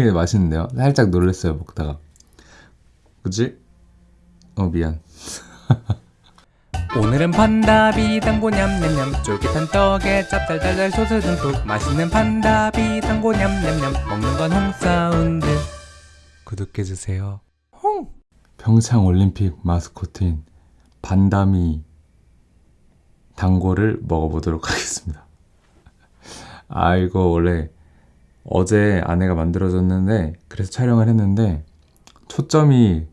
되게 맛있는데요? 살짝 놀랐어요, 먹다가. 그치? 어, 미안. 오늘은 판다비 당고 냠냠냠 쫄깃한 떡에 짭짤짤짤 소스 듬뿍 맛있는 판다비 당고 냠냠냠 먹는 건 홍사운드 구독해주세요 홍 평창 올림픽 마스코트인 반다미 단고를 먹어보도록 하겠습니다. 아, 이거 원래 어제 아내가 만들어줬는데, 그래서 촬영을 했는데, 초점이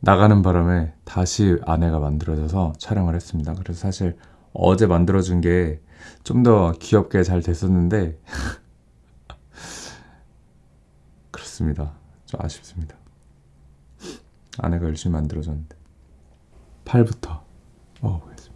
나가는 바람에 다시 아내가 만들어줘서 촬영을 했습니다. 그래서 사실 어제 만들어준 게 좀 더 귀엽게 잘 됐었는데, 그렇습니다. 좀 아쉽습니다. 아내가 열심히 만들어줬는데. 팔부터 먹어보겠습니다.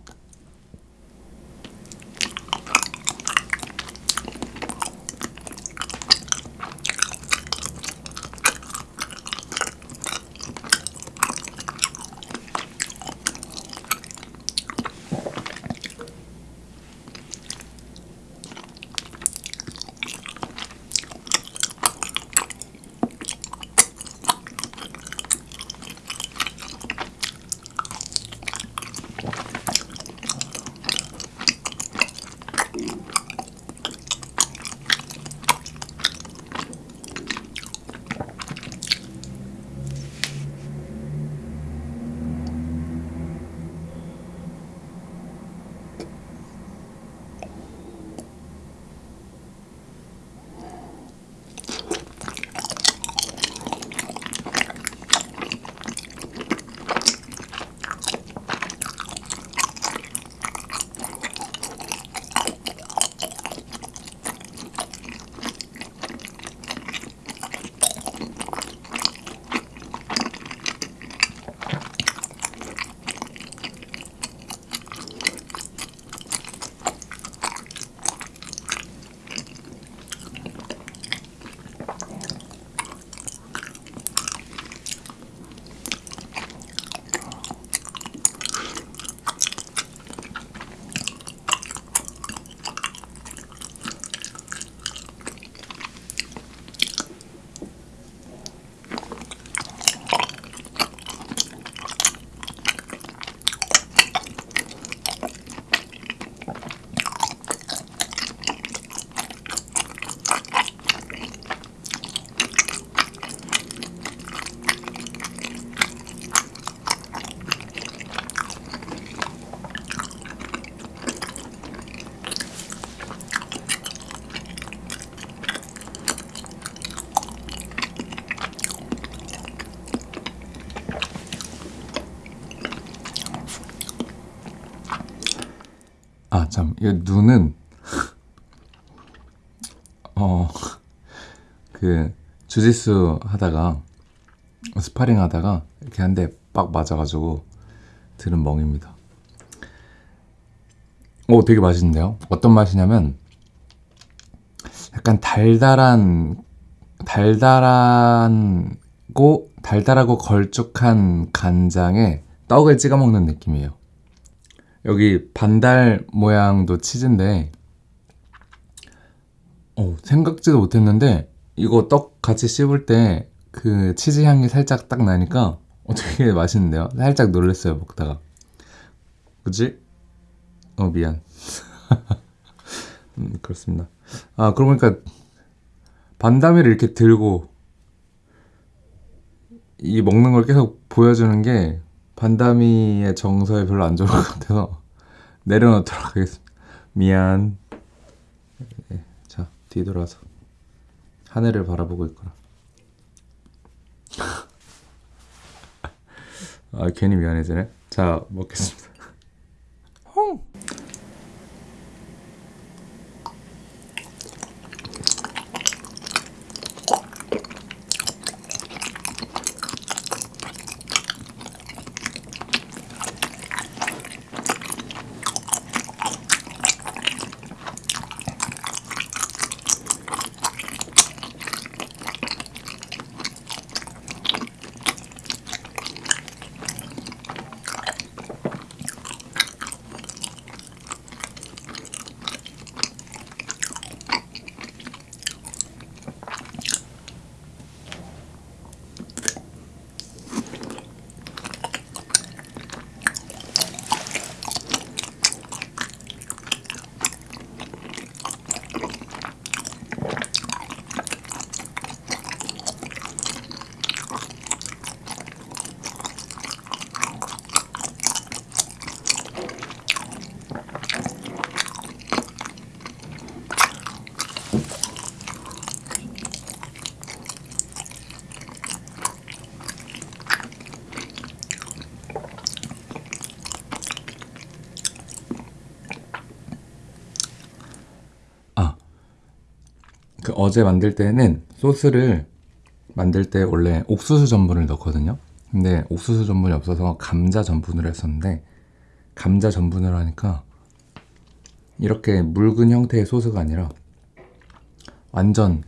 눈은, 어, 그, 주짓수 하다가, 스파링 하다가, 이렇게 한 대 빡 맞아가지고, 들은 멍입니다. 오, 되게 맛있는데요? 어떤 맛이냐면, 약간 달달한, 달달한고, 달달하고 걸쭉한 간장에 떡을 찍어 먹는 느낌이에요. 여기 반달 모양도 치즈인데 어, 생각지도 못했는데 이거 떡 같이 씹을 때 그 치즈 향이 살짝 딱 나니까 어, 되게 맛있는데요? 살짝 놀랐어요 먹다가 그치? 어 미안 음, 그렇습니다 아 그러고 보니까 반다미를 이렇게 들고 이 먹는 걸 계속 보여주는 게 반다미의 정서에 별로 안 좋은 것 같아서 내려놓도록 하겠습니다. 미안. 네, 자, 뒤돌아서 하늘을 바라보고 있거라. 아, 괜히 미안해지네. 자, 먹겠습니다. 그 어제 만들 때는 소스를 만들 때 원래 옥수수 전분을 넣거든요. 근데 옥수수 전분이 없어서 감자 전분으로 했었는데 감자 전분으로 하니까 이렇게 묽은 형태의 소스가 아니라 완전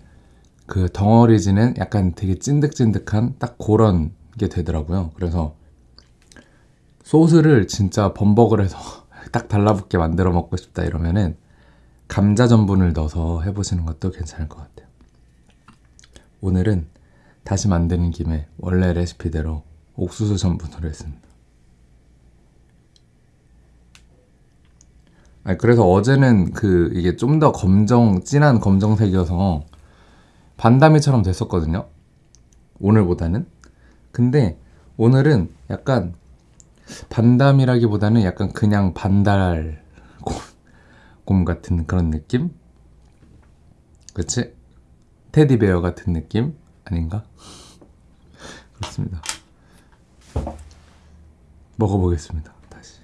그 덩어리지는 약간 되게 찐득찐득한 딱 그런 게 되더라고요. 그래서 소스를 진짜 범벅을 해서 딱 달라붙게 만들어 먹고 싶다 이러면은 감자 전분을 넣어서 해보시는 것도 괜찮을 것 같아요. 오늘은 다시 만드는 김에 원래 레시피대로 옥수수 전분으로 했습니다. 아니, 그래서 어제는 그 이게 좀 더 검정 진한 검정색이어서 반다미처럼 됐었거든요. 오늘보다는. 근데 오늘은 약간 반담이라기보다는 약간 그냥 반달 곰, 곰 같은 그런 느낌? 그치? 테디베어 같은 느낌? 아닌가? 그렇습니다. 먹어보겠습니다. 다시.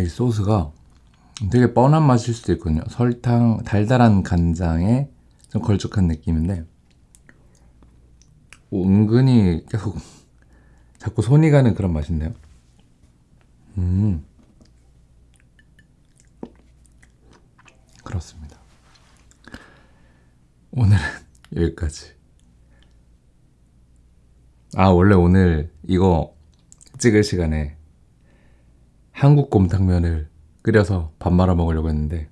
아, 이 소스가 되게 뻔한 맛일 수도 있거든요. 설탕, 달달한 간장에 좀 걸쭉한 느낌인데, 오, 은근히 계속 자꾸 손이 가는 그런 맛인데요. 음. 그렇습니다. 오늘은 여기까지. 아, 원래 오늘 이거 찍을 시간에 한국 곰탕면을 끓여서 밥 말아 먹으려고 했는데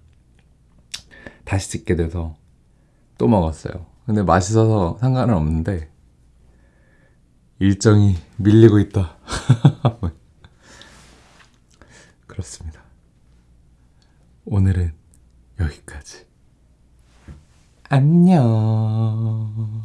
다시 찍게 돼서 또 먹었어요. 근데 맛있어서 상관은 없는데 일정이 밀리고 있다. 그렇습니다. 오늘은 여기까지. 안녕.